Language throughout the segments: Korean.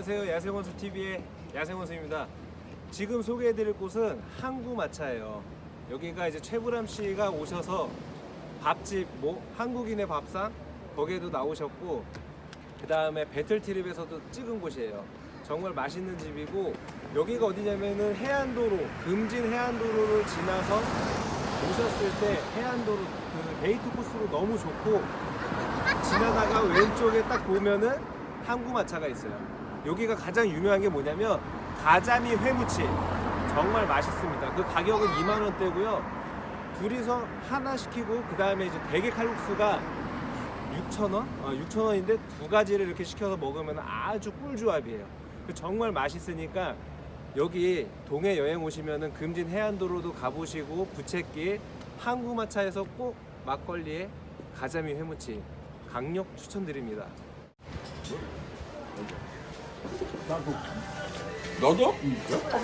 안녕하세요 야생원수 TV의 야생원수입니다. 지금 소개해드릴 곳은 항구마차예요. 여기가 이제 최불암 씨가 오셔서 밥집 뭐 한국인의 밥상 거기에도 나오셨고 그 다음에 배틀트립에서도 찍은 곳이에요. 정말 맛있는 집이고 여기가 어디냐면은 해안도로 금진 해안도로를 지나서 오셨을 때 해안도로 그 데이트 코스로 너무 좋고 지나다가 왼쪽에 딱 보면은 항구마차가 있어요. 여기가 가장 유명한 게 뭐냐면 가자미 회무침 정말 맛있습니다. 그 가격은 2만 원대고요. 둘이서 하나 시키고 그 다음에 이제 대게 칼국수가 6천 원? 어, 6천 원인데 두 가지를 이렇게 시켜서 먹으면 아주 꿀조합이에요. 그 정말 맛있으니까 여기 동해 여행 오시면은 금진 해안도로도 가보시고 부채길 항구마차에서 꼭 막걸리에 가자미 회무침 강력 추천드립니다. 나도 너도? 응.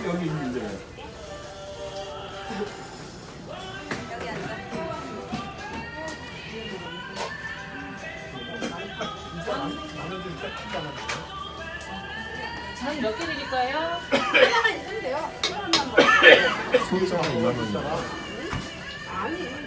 여기 있는데. 전몇개 드릴까요? 하나만 있으면 돼요. 2만 원이야. 아니, 진짜 아니.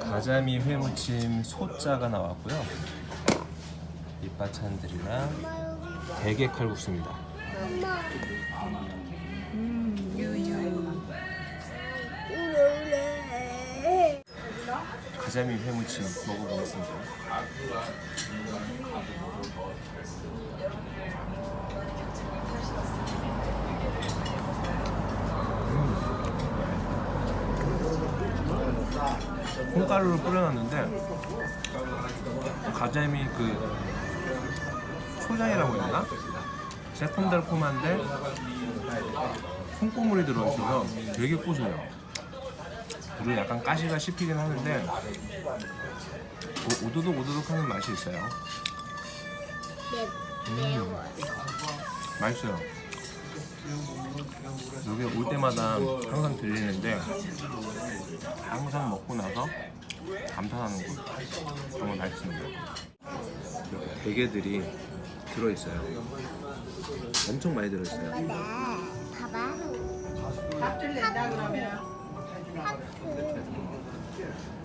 가자미 회무침 소자가 나왔고요. 밑반찬들이랑 대게 칼국수입니다. 가자미 회무침 먹어보겠습니다. 콩가루를 뿌려놨는데 가자미 그 초장이라고 해야 되나? 새콤달콤한데 콩고물이 들어있어서 되게 고소해요. 그리고 약간 가시가 씹히긴 하는데 오- 오도독 오도독 하는 맛이 있어요. 음, 맛있어요. 여기 올 때마다 항상 들리는데 항상 먹고 나서 감탄하는 곳 정말 맛있습니다 이렇게 대게들이 들어있어요 엄청 많이 들어있어요 봐봐. 밥줄 낸다 그러면.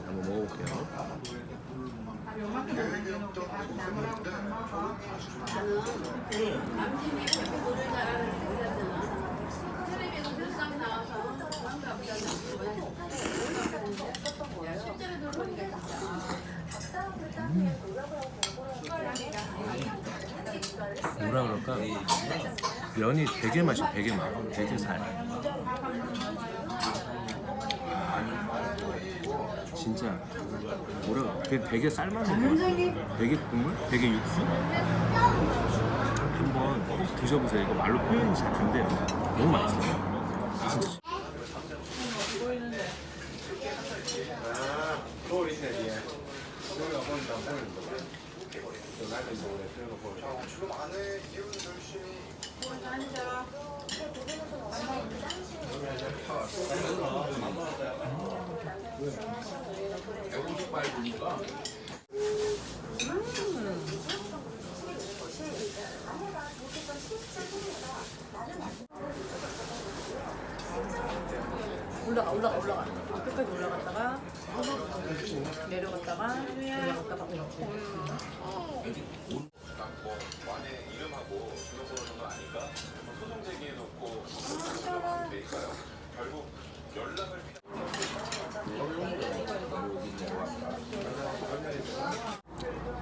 한번 먹어볼게요 요 뭐라 그럴까? 면이 되게 맛이 되게 많아. 되게 살. 진짜. 뭐라 되게, 되게 쌀만한 거 되게 국물? 되게 육수? 한번 꼭 드셔보세요. 이거 말로 표현이 잘 안 돼요. 너무 맛있어요 진짜 올라가 올라가 올라가. 끝까지 올라갔다가 내려갔다가 올라갔다가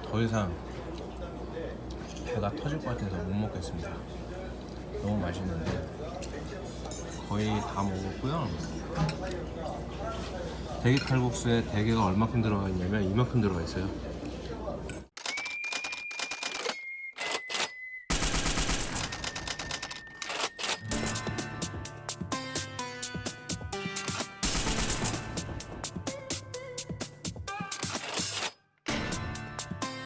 더 이상 배가 터질 것 같아서 못 먹겠습니다. 너무 맛있는데 거의 다 먹었고요. 대게 칼국수에 대게가 얼마큼 들어가 있냐면 이만큼 들어가 있어요.